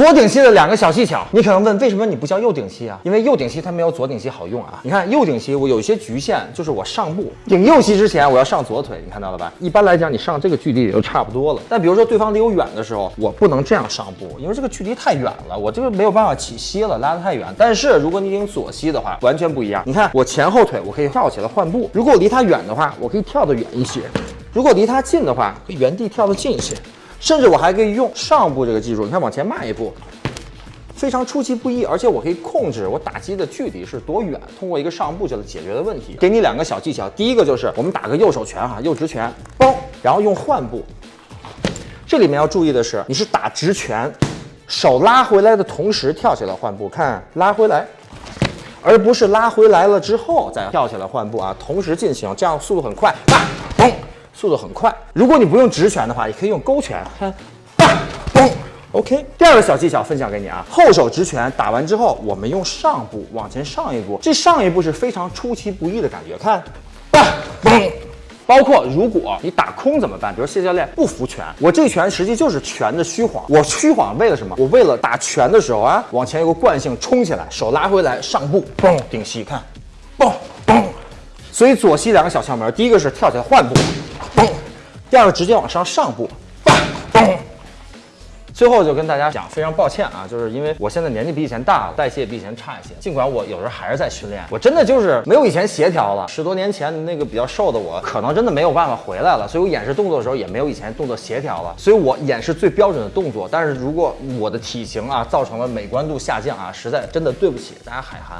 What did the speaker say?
左顶膝的两个小技巧，你可能问为什么你不叫右顶膝啊？因为右顶膝它没有左顶膝好用啊。你看右顶膝我有一些局限，就是我上步顶右膝之前我要上左腿，你看到了吧？一般来讲你上这个距离也就差不多了。但比如说对方离我远的时候，我不能这样上步，因为这个距离太远了，我这个没有办法起膝了，拉得太远。但是如果你顶左膝的话，完全不一样。你看我前后腿我可以跳起来换步，如果我离他远的话，我可以跳得远一些；如果离他近的话，可以原地跳得近一些。甚至我还可以用上步这个技术，你看往前迈一步，非常出其不意，而且我可以控制我打击的距离是多远，通过一个上步就能解决的问题。给你两个小技巧，第一个就是我们打个右手拳哈，右直拳，嘣，然后用换步。这里面要注意的是，你是打直拳，手拉回来的同时跳起来换步，看拉回来，而不是拉回来了之后再跳起来换步啊，同时进行，这样速度很快，啪，嘣。速度很快。如果你不用直拳的话，也可以用勾拳，看，嘣，OK。第二个小技巧分享给你啊，后手直拳打完之后，我们用上步往前上一步，这上一步是非常出其不意的感觉，看，嘣。包括如果你打空怎么办？比如谢教练不服拳，我这拳实际就是拳的虚晃，我虚晃为了什么？我为了打拳的时候啊，往前有个惯性冲起来，手拉回来上步，嘣，顶膝，看，嘣嘣。所以左膝两个小窍门，第一个是跳起来换步。第二个直接往上上步，嘣！最后就跟大家讲，非常抱歉啊，就是因为我现在年纪比以前大了，代谢比以前差一些。尽管我有时候还是在训练，我真的就是没有以前协调了。十多年前那个比较瘦的我，可能真的没有办法回来了。所以我演示动作的时候也没有以前动作协调了。所以我演示最标准的动作，但是如果我的体型啊造成了美观度下降啊，实在真的对不起大家海涵。